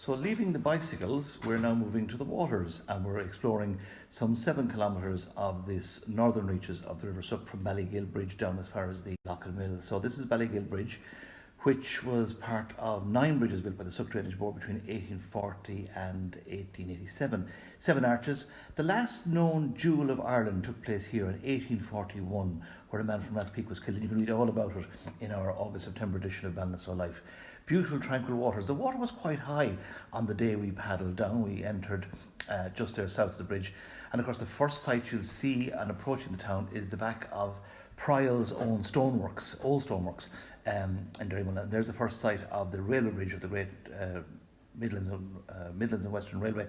So, leaving the bicycles, we're now moving to the waters and we're exploring some seven kilometres of this northern reaches of the River Suck from Ballygill Bridge down as far as the Lockle Mill. So, this is Ballygill Bridge, which was part of nine bridges built by the Suck Drainage Board between 1840 and 1887. Seven arches. The last known duel of Ireland took place here in 1841, where a man from Rathpeak was killed. And you can read all about it in our August September edition of Ballinasloe Life beautiful tranquil waters. The water was quite high on the day we paddled down. We entered uh, just there south of the bridge. And of course, the first sight you'll see on approaching the town is the back of Pryle's own stoneworks, old stoneworks um, in. And there's the first site of the railway bridge of the great uh, Midlands, and, uh, Midlands and Western Railway.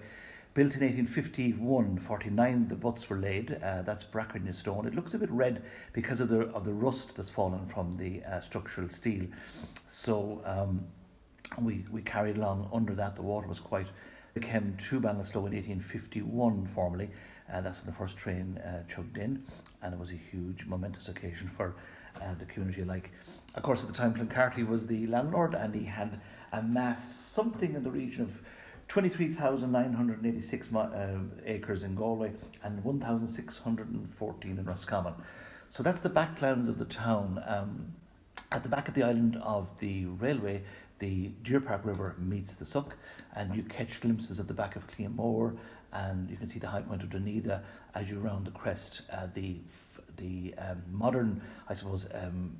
Built in 1851, 49, the butts were laid. Uh, that's Brackenham stone. It looks a bit red because of the of the rust that's fallen from the uh, structural steel. So um, we we carried along under that. The water was quite. It came to Ballinasloe in 1851 formally. Uh, that's when the first train uh, chugged in, and it was a huge, momentous occasion for uh, the community alike. Of course, at the time, Clancarty was the landlord, and he had amassed something in the region of 23,986 uh, acres in Galway and 1,614 in Roscommon. So that's the backlands of the town. Um, at the back of the island of the railway, the Deer Park River meets the Suck, and you catch glimpses of the back of Cleaghmore, and you can see the high point of Dunedin as you round the crest. Uh, the the um, modern, I suppose, um,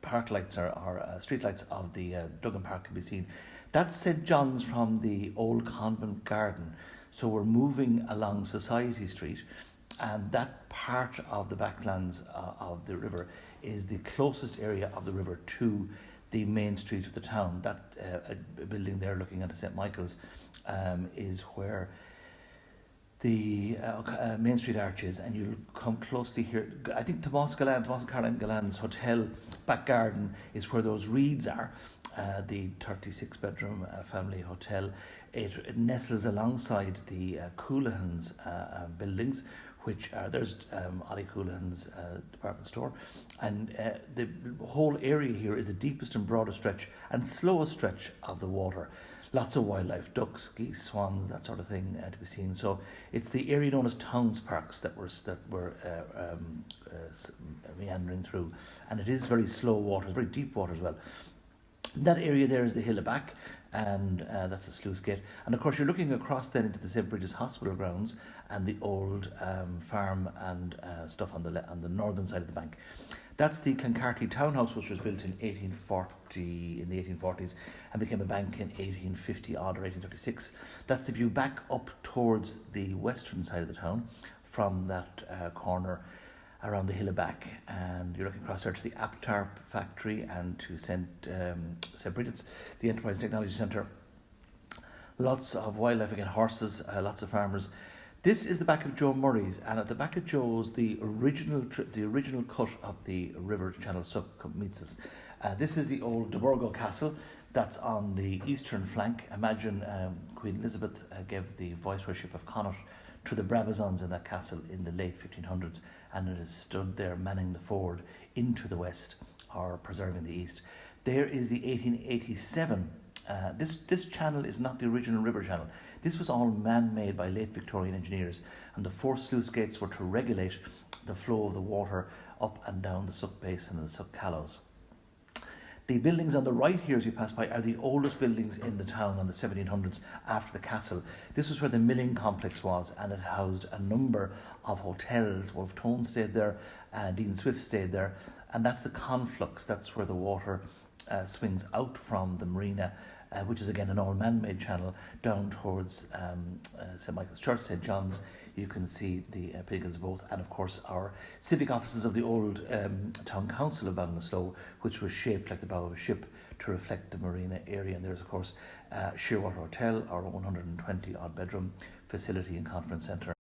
park lights or, or uh, street lights of the uh, Duggan Park can be seen. That's St John's from the old convent garden. So we're moving along Society Street, and that part of the backlands uh, of the river is the closest area of the river to the main street of the town. That uh, building there, looking at St Michael's, um, is where the uh, uh, Main Street arches, and you'll come closely here. I think Tomas Gullane, Tomas Caroline Gullane's hotel back garden is where those reeds are. Uh, the 36 bedroom uh, family hotel. It, it, nestles alongside the uh, Coolahan's uh, uh, buildings, which are there's um, Ollie Coolahan's uh, department store, and uh, the whole area here is the deepest and broadest stretch and slowest stretch of the water lots of wildlife, ducks, geese, swans, that sort of thing uh, to be seen. So it's the area known as towns parks that were that were uh, um, uh, meandering through, and it is very slow water, very deep water as well. That area there is the hill back, and uh, that's the sluice gate. And of course, you're looking across then into the St Bridget's Hospital grounds and the old um, farm and uh, stuff on the on the northern side of the bank. That's the Clancarty townhouse, which was built in 1840 in the 1840s and became a bank in 1850 odd or 1836. That's the view back up towards the western side of the town from that uh, corner around the hill of back and you're looking across there to the Aptarp factory and to St um, St Bridget's, the Enterprise Technology Centre. Lots of wildlife again, horses, uh, lots of farmers. This is the back of Joe Murray's, and at the back of Joe's, the original the original cut of the River Channel Suck meets us. Uh, this is the old De Burgo Castle that's on the eastern flank. Imagine um, Queen Elizabeth uh, gave the viceroyship of Connaught to the Brabazons in that castle in the late 1500s, and it has stood there manning the ford into the west or preserving the east. There is the 1887 uh, this, this channel is not the original river channel. This was all man-made by late Victorian engineers and the four sluice gates were to regulate the flow of the water up and down the Suck Basin and the Suck Callows. The buildings on the right here as you pass by are the oldest buildings in the town on the 1700s after the castle. This was where the milling complex was and it housed a number of hotels. Wolfe Tone stayed there, uh, Dean Swift stayed there and that's the conflux, that's where the water uh, swings out from the marina, uh, which is again an all man-made channel, down towards um, uh, St Michael's Church, St John's. You can see the uh, Pilgrims boat, and of course our civic offices of the old um, town council of Ballinasloe, which was shaped like the bow of a ship to reflect the marina area. And there's of course uh, Shearwater Hotel, our 120 odd bedroom facility and conference centre.